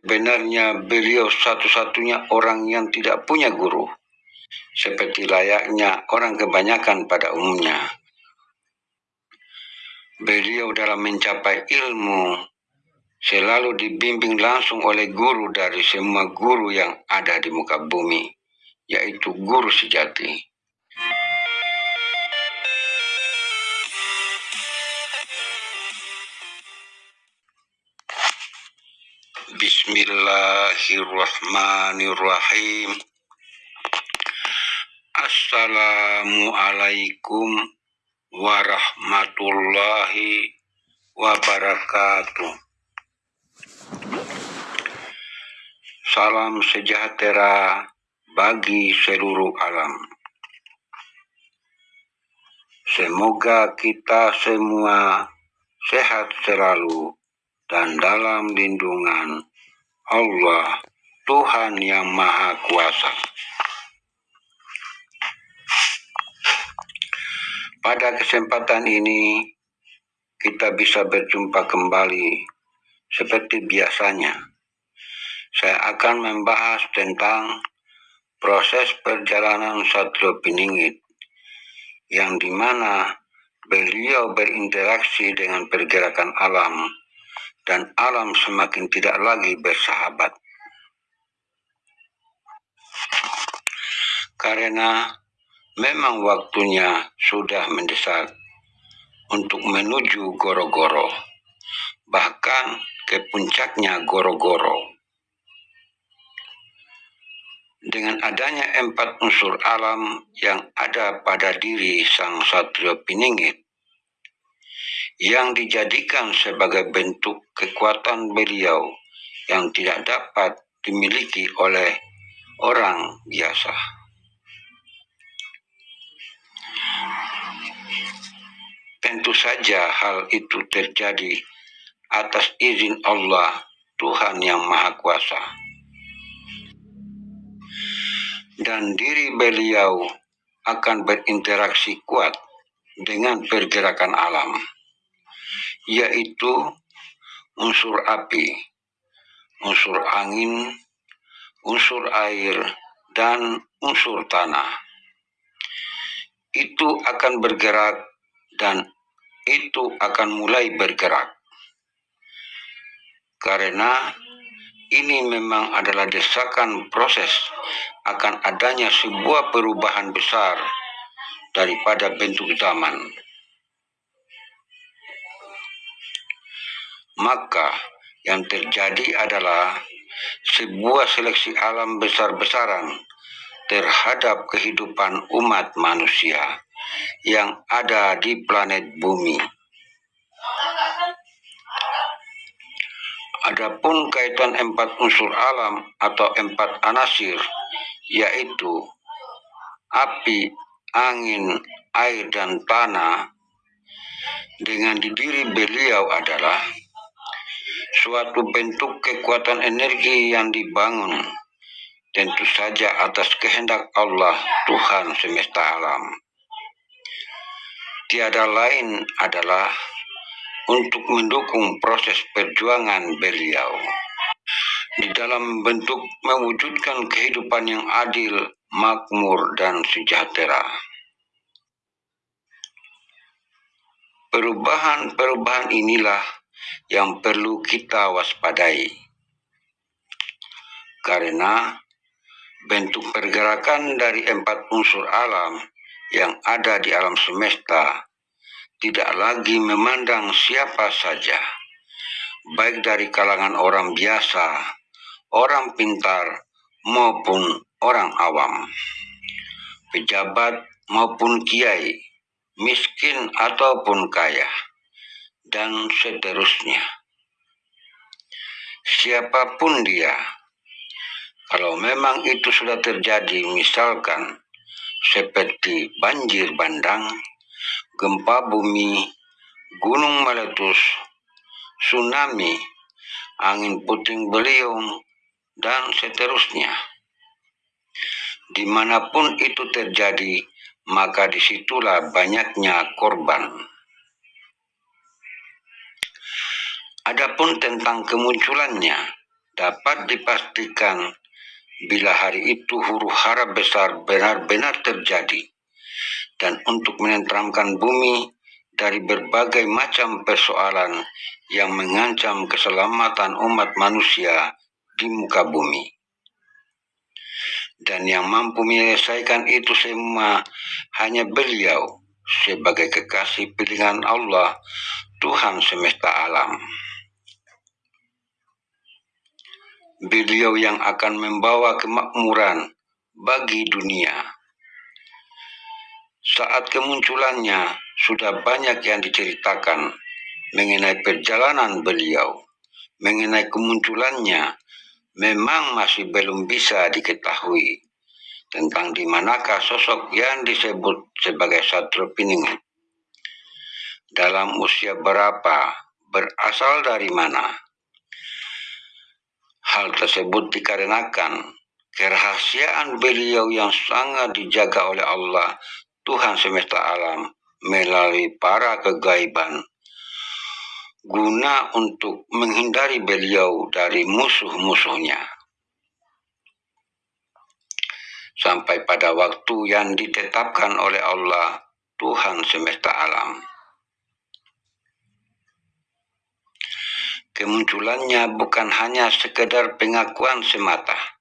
Benarnya beliau satu-satunya orang yang tidak punya guru, seperti layaknya orang kebanyakan pada umumnya. Beliau dalam mencapai ilmu selalu dibimbing langsung oleh guru dari semua guru yang ada di muka bumi, yaitu guru sejati. Bismillahirrahmanirrahim. Assalamualaikum warahmatullahi wabarakatuh. Salam sejahtera bagi seluruh alam. Semoga kita semua sehat selalu dan dalam lindungan Allah Tuhan yang Maha Kuasa. Pada kesempatan ini kita bisa berjumpa kembali seperti biasanya. Saya akan membahas tentang proses perjalanan Satrio Piningit yang di mana beliau berinteraksi dengan pergerakan alam dan alam semakin tidak lagi bersahabat. Karena memang waktunya sudah mendesak untuk menuju Goro-Goro, bahkan ke puncaknya Goro-Goro. Dengan adanya empat unsur alam yang ada pada diri Sang Satrio Piningit, yang dijadikan sebagai bentuk kekuatan beliau yang tidak dapat dimiliki oleh orang biasa. Tentu saja hal itu terjadi atas izin Allah, Tuhan yang Maha Kuasa. Dan diri beliau akan berinteraksi kuat dengan pergerakan alam yaitu unsur api, unsur angin, unsur air, dan unsur tanah. Itu akan bergerak dan itu akan mulai bergerak. Karena ini memang adalah desakan proses akan adanya sebuah perubahan besar daripada bentuk zaman. Maka yang terjadi adalah sebuah seleksi alam besar-besaran terhadap kehidupan umat manusia yang ada di planet bumi. Adapun kaitan empat unsur alam atau empat anasir, yaitu api, angin, air, dan tanah, dengan diri beliau adalah suatu bentuk kekuatan energi yang dibangun tentu saja atas kehendak Allah Tuhan semesta alam. Tiada lain adalah untuk mendukung proses perjuangan beliau di dalam bentuk mewujudkan kehidupan yang adil, makmur, dan sejahtera. Perubahan-perubahan inilah yang perlu kita waspadai. Karena bentuk pergerakan dari empat unsur alam yang ada di alam semesta tidak lagi memandang siapa saja, baik dari kalangan orang biasa, orang pintar, maupun orang awam, pejabat maupun kiai, miskin ataupun kaya dan seterusnya. Siapa pun dia, kalau memang itu sudah terjadi, misalkan seperti banjir bandang, gempa bumi, gunung meletus, tsunami, angin puting beliung, dan seterusnya. Di mana pun itu terjadi, maka di situlah banyaknya korban. Adapun tentang kemunculannya, dapat dipastikan bila hari itu huru hara besar benar-benar terjadi dan untuk menenteramkan bumi dari berbagai macam persoalan yang mengancam keselamatan umat manusia di muka bumi. Dan yang mampu menyelesaikan itu semua hanya beliau sebagai kekasih pilihan Allah, Tuhan semesta alam. Beliau yang akan membawa kemakmuran bagi dunia. Saat kemunculannya, sudah banyak yang diceritakan mengenai perjalanan beliau, mengenai kemunculannya, memang masih belum bisa diketahui tentang di manakah sosok yang disebut sebagai Satrio Piningit. Dalam usia berapa, berasal dari mana, Hal tersebut dikarenakan kerahasiaan beliau yang sangat dijaga oleh Allah, Tuhan semesta alam, melalui para kegaiban, guna untuk menghindari beliau dari musuh-musuhnya. Sampai pada waktu yang ditetapkan oleh Allah, Tuhan semesta alam. Kemunculannya bukan hanya sekedar pengakuan semata,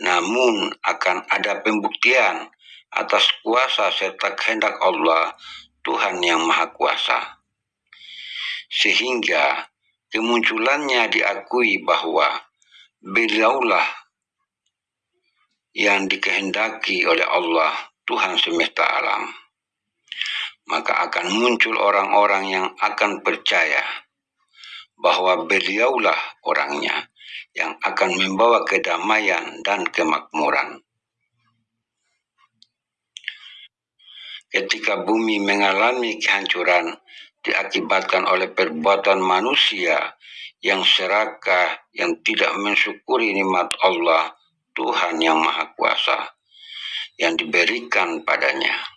namun akan ada pembuktian atas kuasa serta kehendak Allah, Tuhan yang Maha Kuasa. Sehingga kemunculannya diakui bahwa beliaulah yang dikehendaki oleh Allah, Tuhan semesta alam. Maka akan muncul orang-orang yang akan percaya bahwa beliaulah orangnya yang akan membawa kedamaian dan kemakmuran. Ketika bumi mengalami kehancuran diakibatkan oleh perbuatan manusia yang serakah, yang tidak mensyukuri nikmat Allah, Tuhan yang Maha Kuasa, yang diberikan padanya.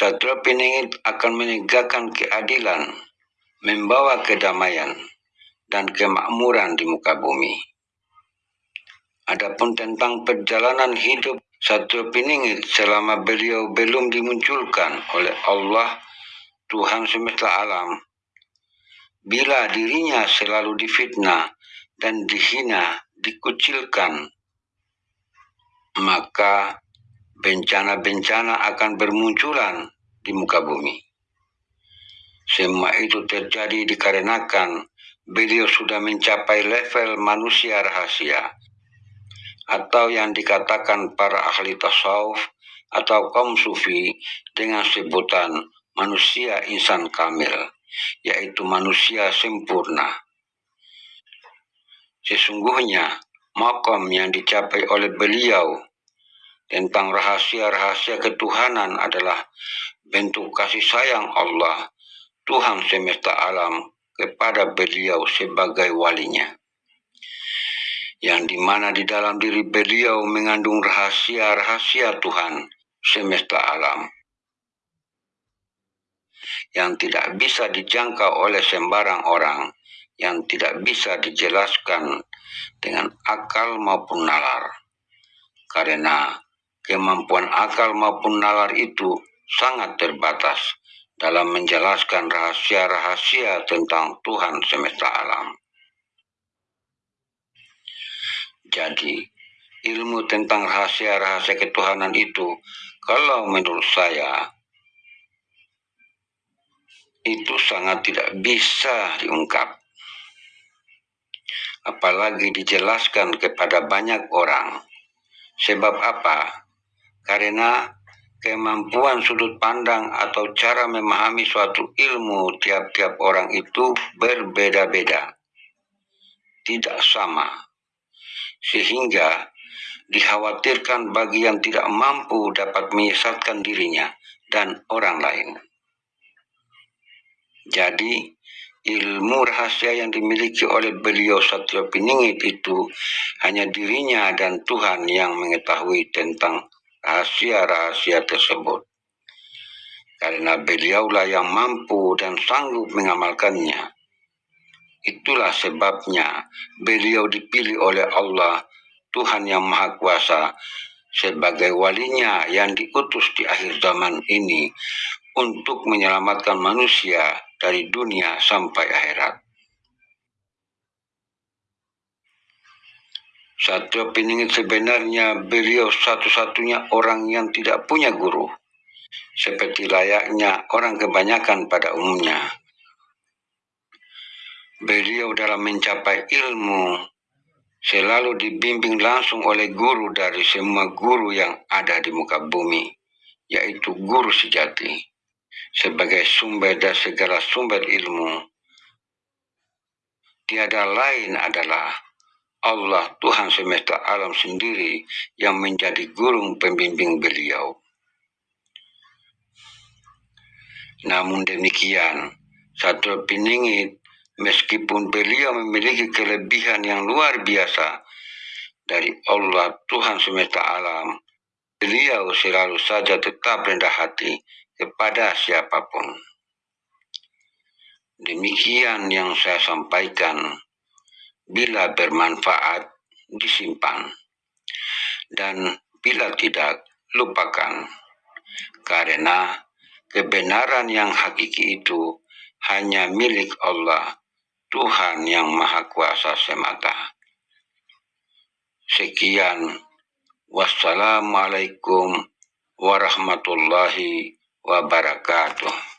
Satria Piningit akan menegakkan keadilan, membawa kedamaian dan kemakmuran di muka bumi. Adapun tentang perjalanan hidup Satria Piningit selama beliau belum dimunculkan oleh Allah Tuhan semesta alam, bila dirinya selalu difitnah dan dihina, dikucilkan, maka bencana-bencana akan bermunculan di muka bumi. Semua itu terjadi dikarenakan beliau sudah mencapai level manusia rahasia atau yang dikatakan para ahli tasawuf atau kaum sufi dengan sebutan manusia insan kamil, yaitu manusia sempurna. Sesungguhnya, makom yang dicapai oleh beliau tentang rahasia-rahasia ketuhanan adalah bentuk kasih sayang Allah, Tuhan semesta alam, kepada beliau sebagai walinya. Yang di mana di dalam diri beliau mengandung rahasia-rahasia Tuhan semesta alam. Yang tidak bisa dijangkau oleh sembarang orang, yang tidak bisa dijelaskan dengan akal maupun nalar. Karena kemampuan akal maupun nalar itu sangat terbatas dalam menjelaskan rahasia-rahasia tentang Tuhan semesta alam. Jadi, ilmu tentang rahasia-rahasia ketuhanan itu, kalau menurut saya, itu sangat tidak bisa diungkap. Apalagi dijelaskan kepada banyak orang. Sebab apa? Karena kemampuan sudut pandang atau cara memahami suatu ilmu tiap-tiap orang itu berbeda-beda, tidak sama, sehingga dikhawatirkan bagi yang tidak mampu dapat menyesatkan dirinya dan orang lain. Jadi, ilmu rahasia yang dimiliki oleh beliau Satya Piningit itu hanya dirinya dan Tuhan yang mengetahui tentang rahasia-rahasia tersebut. karena beliaulah yang mampu dan sanggup mengamalkannya. Itulah sebabnya beliau dipilih oleh Allah, Tuhan yang Maha Kuasa, sebagai walinya yang diutus di akhir zaman ini untuk menyelamatkan manusia dari dunia sampai akhirat. Satu Piningit sebenarnya beliau satu-satunya orang yang tidak punya guru seperti layaknya orang kebanyakan pada umumnya. Beliau dalam mencapai ilmu selalu dibimbing langsung oleh guru dari semua guru yang ada di muka bumi, yaitu guru sejati. Sebagai sumber dan segala sumber ilmu, tiada lain adalah Allah Tuhan semesta alam sendiri yang menjadi guru pembimbing beliau. Namun demikian, satu Piningit, meskipun beliau memiliki kelebihan yang luar biasa dari Allah Tuhan semesta alam, beliau selalu saja tetap rendah hati kepada siapa pun. Demikian yang saya sampaikan, bila bermanfaat disimpan, dan bila tidak lupakan, karena kebenaran yang hakiki itu hanya milik Allah, Tuhan yang Maha Kuasa semata. Sekian, wassalamualaikum warahmatullahi wabarakatuh.